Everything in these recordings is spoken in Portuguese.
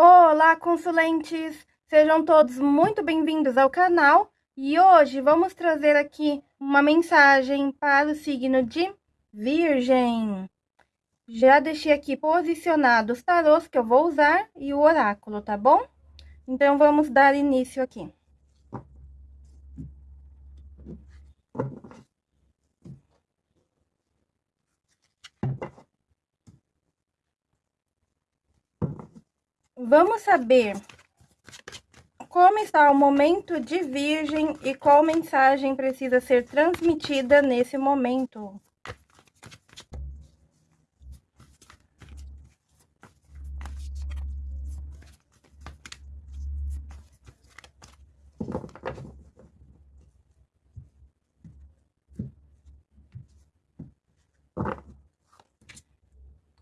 Olá, consulentes! Sejam todos muito bem-vindos ao canal e hoje vamos trazer aqui uma mensagem para o signo de Virgem. Já deixei aqui posicionados os tarôs que eu vou usar e o oráculo, tá bom? Então, vamos dar início aqui. Vamos saber como está o momento de Virgem e qual mensagem precisa ser transmitida nesse momento.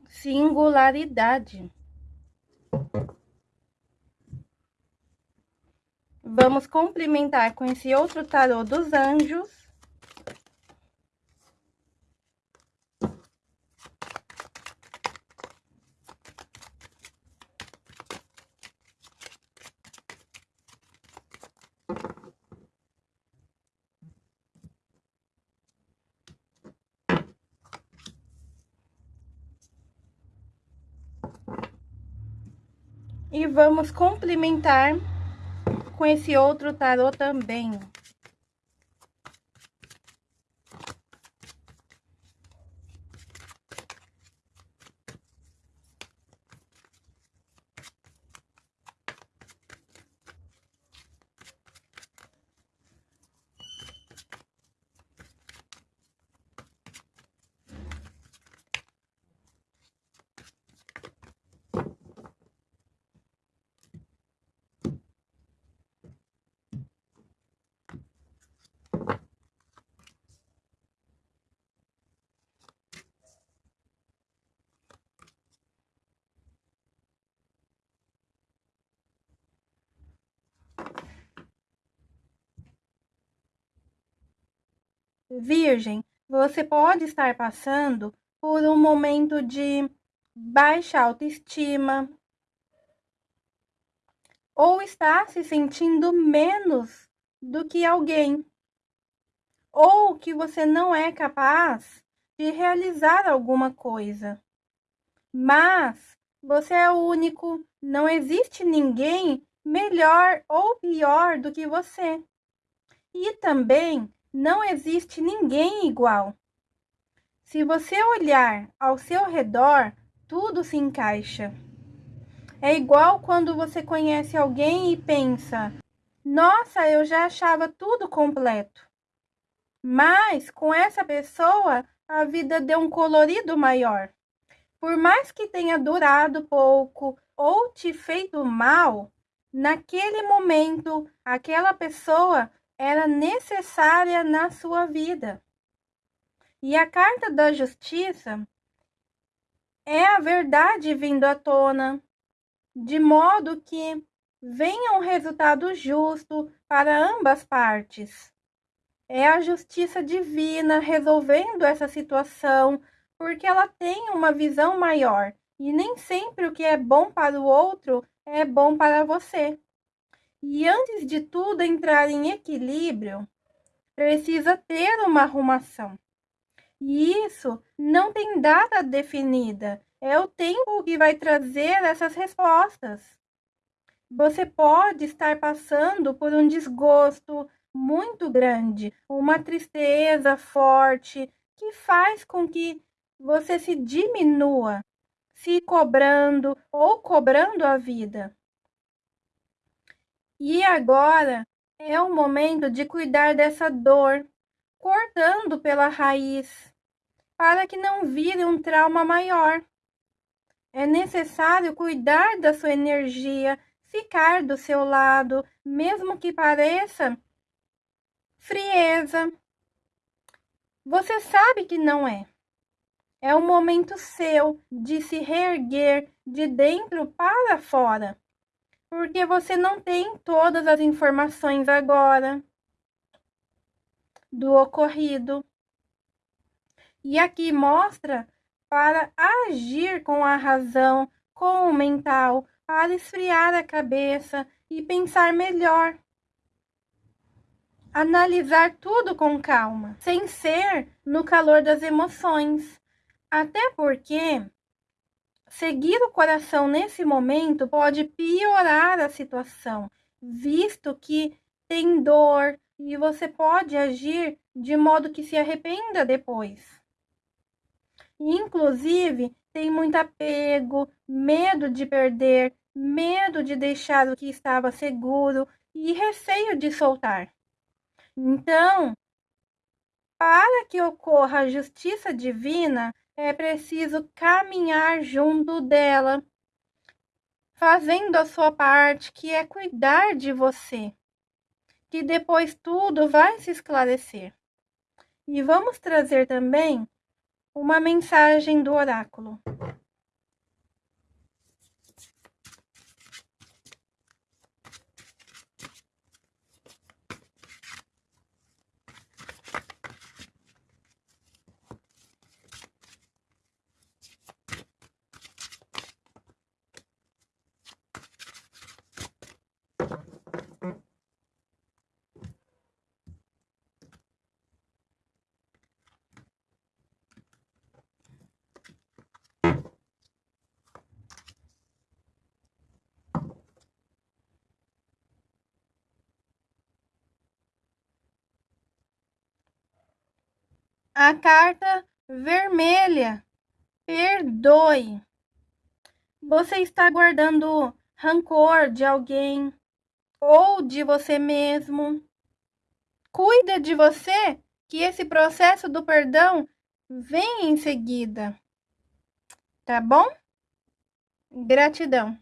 Singularidade. Vamos complementar com esse outro tarô dos anjos. E vamos complementar com esse outro tarô também. Virgem, você pode estar passando por um momento de baixa autoestima ou está se sentindo menos do que alguém, ou que você não é capaz de realizar alguma coisa. Mas você é o único, não existe ninguém melhor ou pior do que você. E também não existe ninguém igual. Se você olhar ao seu redor, tudo se encaixa. É igual quando você conhece alguém e pensa: nossa, eu já achava tudo completo. Mas com essa pessoa, a vida deu um colorido maior. Por mais que tenha durado pouco ou te feito mal, naquele momento, aquela pessoa era necessária na sua vida. E a carta da justiça é a verdade vindo à tona, de modo que venha um resultado justo para ambas partes. É a justiça divina resolvendo essa situação, porque ela tem uma visão maior e nem sempre o que é bom para o outro é bom para você. E antes de tudo entrar em equilíbrio, precisa ter uma arrumação. E isso não tem data definida, é o tempo que vai trazer essas respostas. Você pode estar passando por um desgosto muito grande, uma tristeza forte que faz com que você se diminua, se cobrando ou cobrando a vida. E agora é o momento de cuidar dessa dor, cortando pela raiz, para que não vire um trauma maior. É necessário cuidar da sua energia, ficar do seu lado, mesmo que pareça frieza. Você sabe que não é. É o momento seu de se reerguer de dentro para fora porque você não tem todas as informações agora do ocorrido. E aqui mostra para agir com a razão, com o mental, para esfriar a cabeça e pensar melhor. Analisar tudo com calma, sem ser no calor das emoções. Até porque seguir o coração nesse momento pode piorar a situação, visto que tem dor e você pode agir de modo que se arrependa depois. Inclusive, tem muito apego, medo de perder, medo de deixar o que estava seguro e receio de soltar. Então, para que ocorra a justiça divina, é preciso caminhar junto dela, fazendo a sua parte, que é cuidar de você, que depois tudo vai se esclarecer. E vamos trazer também uma mensagem do oráculo. A carta vermelha. Perdoe. Você está guardando rancor de alguém ou de você mesmo. Cuida de você, que esse processo do perdão vem em seguida. Tá bom? Gratidão.